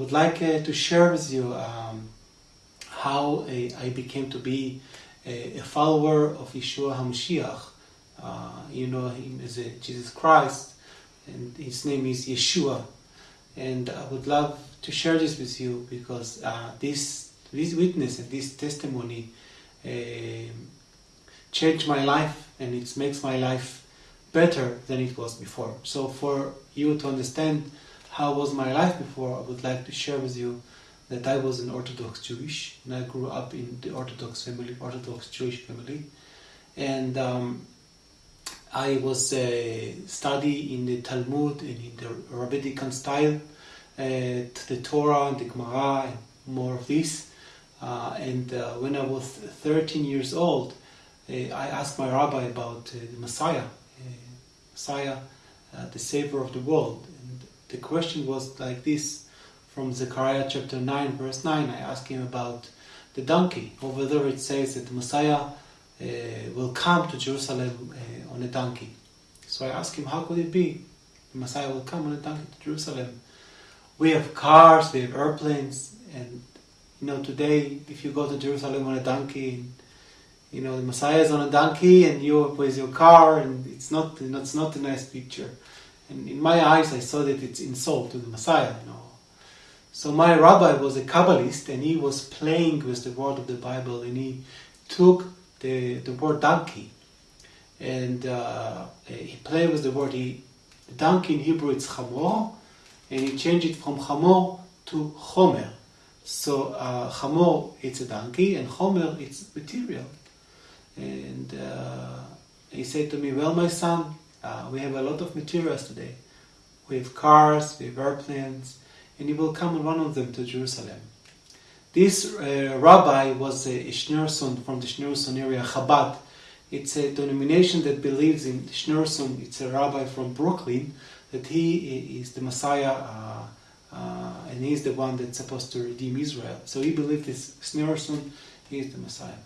I would like uh, to share with you um, how uh, I became to be a, a follower of Yeshua HaMashiach. Uh, you know him as Jesus Christ, and his name is Yeshua. And I would love to share this with you because uh, this, this witness and this testimony uh, changed my life and it makes my life better than it was before. So for you to understand how was my life before, I would like to share with you that I was an Orthodox Jewish and I grew up in the Orthodox family, Orthodox Jewish family, and um, I was uh, study in the Talmud and in the rabbinical style, uh, the Torah and the Gemara and more of this. Uh, and uh, when I was 13 years old, uh, I asked my rabbi about uh, the Messiah, Messiah, the Savior of the world the question was like this from Zechariah chapter 9, verse 9. I asked him about the donkey. Over there it says that the Messiah uh, will come to Jerusalem uh, on a donkey. So I asked him, how could it be? The Messiah will come on a donkey to Jerusalem. We have cars, we have airplanes, and you know today if you go to Jerusalem on a donkey, you know the Messiah is on a donkey and you with your car, and it's not it's not a nice picture. And in my eyes, I saw that it's insult to the Messiah, you know. So my rabbi was a Kabbalist, and he was playing with the word of the Bible, and he took the, the word donkey, and uh, he played with the word. He, the donkey in Hebrew it's chamor, and he changed it from chamor to chomer. So uh, chamor it's a donkey, and chomer it's material. And uh, he said to me, "Well, my son, uh, we have a lot of materials today. We have cars, we have airplanes, and he will come on one of them to Jerusalem. This uh, rabbi was a Schneerson from the Schneerson area, Chabad. It's a denomination that believes in Schneerson. It's a rabbi from Brooklyn that he is the Messiah uh, uh, and he's the one that's supposed to redeem Israel. So he believed this Schneerson, he is the Messiah.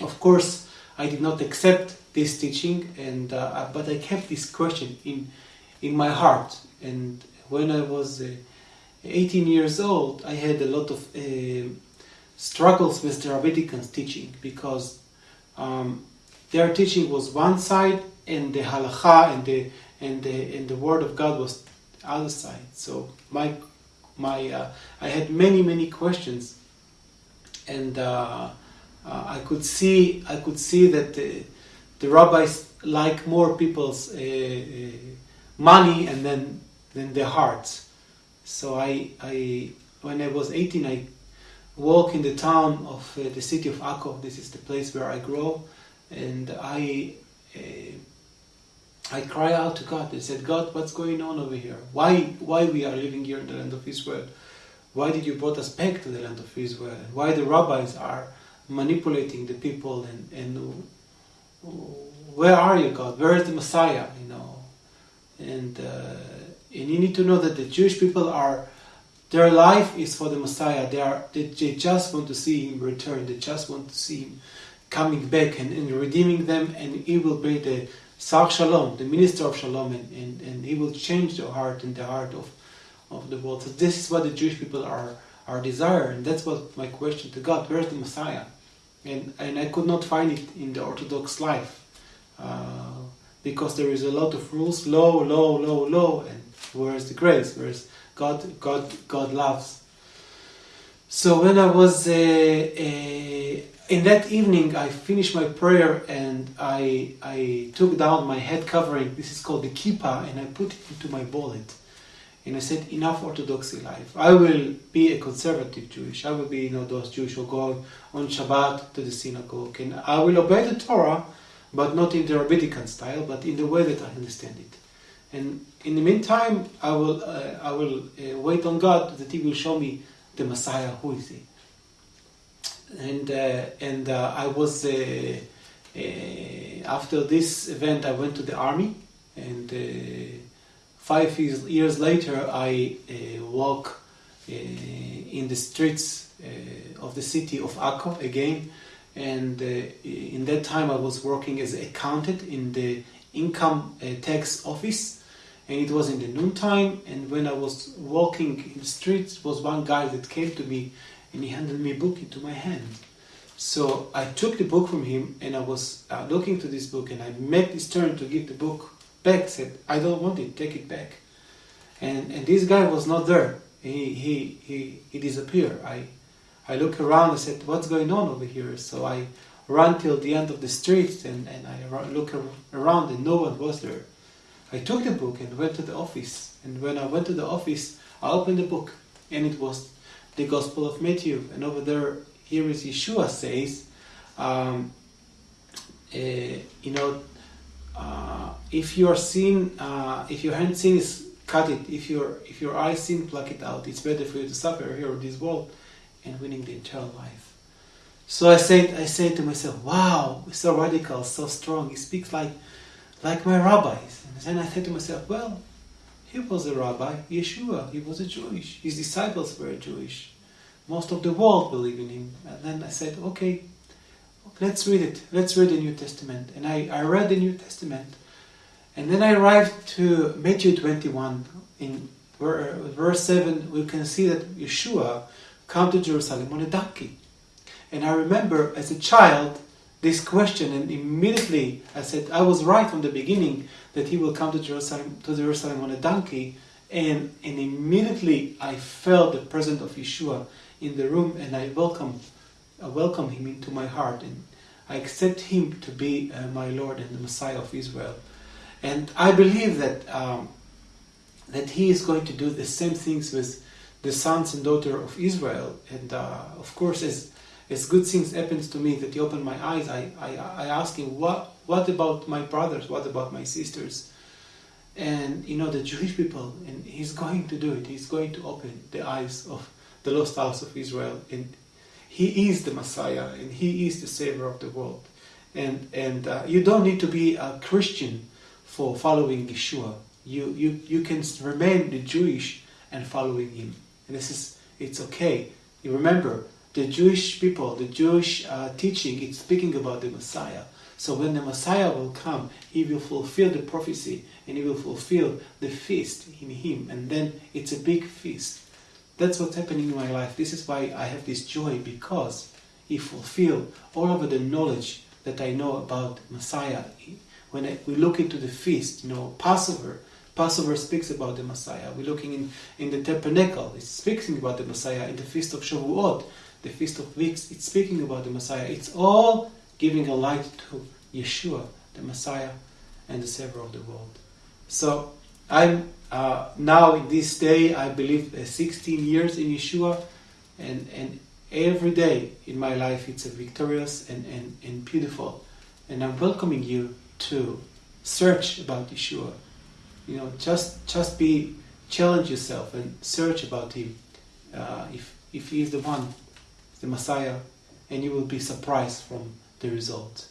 Of course, I did not accept this teaching, and uh, but I kept this question in in my heart. And when I was uh, 18 years old, I had a lot of uh, struggles with the rabbinical teaching because um, their teaching was one side, and the halacha and the and the and the word of God was the other side. So my my uh, I had many many questions, and uh, I could see I could see that the, rabbis like more people's uh, uh, money and then than their hearts. So I I when I was 18 I walk in the town of uh, the city of Akko. This is the place where I grow, and I. I cry out to God. I said, God, what's going on over here? Why, why we are living here in the land of Israel? Why did you brought us back to the land of Israel? Why the rabbis are manipulating the people and, and where are you God? Where is the Messiah you know? And uh, and you need to know that the Jewish people are their life is for the Messiah. They are they, they just want to see him return. They just want to see him coming back and, and redeeming them and he will be the Sar Shalom the minister of Shalom and, and, and he will change the heart and the heart of of the world. So this is what the Jewish people are are desire and that's what my question to God where's the Messiah and, and I could not find it in the Orthodox life uh, because there is a lot of rules, low, low, low, low, and where's the grace? Where's God? God, God loves. So when I was uh, uh, in that evening, I finished my prayer and I I took down my head covering. This is called the kippah, and I put it into my wallet and I said, enough orthodoxy life. I will be a conservative Jewish. I will be, you know, those Jewish who go on Shabbat to the synagogue, and I will obey the Torah, but not in the rabbinical style, but in the way that I understand it. And in the meantime, I will, uh, I will uh, wait on God that He will show me the Messiah. Who is He? And uh, and uh, I was uh, uh, after this event, I went to the army and five years later, I uh, walk uh, in the streets uh, of the city of Akko again, and in that time I was working as accountant in the income tax office, and it was in the noontime. And when I was walking in the streets, was one guy that came to me, and he handed me a book into my hand. So I took the book from him, and I was uh, looking to this book, and I made this turn to give the book back. Said, "I don't want it. Take it back." And and this guy was not there. He he he, he disappeared. I I look around. I said, "What's going on over here?" So I run till the end of the street, and and I look around, and no one was there. I took the book and went to the office. And when I went to the office, I opened the book, and it was the Gospel of Matthew. And over there, here is Yeshua says, um, uh, you know, uh, if your sin, uh, if your hand sin is cut it. If your if your eye sin, pluck it out. It's better for you to suffer here in this world and winning the eternal life. So I said I said to myself, Wow, so radical, so strong. He speaks like like my rabbis. And then I said to myself, well, he was a rabbi, Yeshua, he was a Jewish. His disciples were Jewish. Most of the world believe in him. And then I said, okay, let's read it. Let's read the New Testament. And I, I read the New Testament. And then I arrived to Matthew 21. In verse 7, we can see that Yeshua come to Jerusalem on a donkey. And I remember as a child, this question and immediately I said I was right from the beginning that he will come to Jerusalem to Jerusalem on a donkey and and immediately I felt the presence of Yeshua in the room and I welcome I welcome him into my heart and I accept him to be uh, my Lord and the Messiah of Israel and I believe that um, that he is going to do the same things with the sons and daughter of Israel and uh, of course as as good things happens to me that he opened my eyes, I, I, I ask him, what, what about my brothers? What about my sisters? And, you know, the Jewish people, and he's going to do it. He's going to open the eyes of the lost house of Israel. And he is the Messiah, and he is the Savior of the world. And, and uh, you don't need to be a Christian for following Yeshua. You, you, you can remain the Jewish and following him. And this is, it's okay. You remember, the Jewish people, the Jewish uh, teaching, it's speaking about the Messiah. So when the Messiah will come, he will fulfill the prophecy and he will fulfill the feast in him. And then it's a big feast. That's what's happening in my life. This is why I have this joy because he fulfilled all of the knowledge that I know about Messiah. When we look into the feast, you know, Passover, Passover speaks about the Messiah. We're looking in, in the tabernacle, it's speaking about the Messiah. In the feast of Shavuot, the Feast of Weeks, it's speaking about the Messiah. It's all giving a light to Yeshua, the Messiah and the Savior of the world. So I'm uh, now in this day, I believe, uh, 16 years in Yeshua, and, and every day in my life it's a victorious and, and, and beautiful. And I'm welcoming you to search about Yeshua. You know, just just be challenge yourself and search about Him. Uh, if if He is the one the Messiah, and you will be surprised from the result.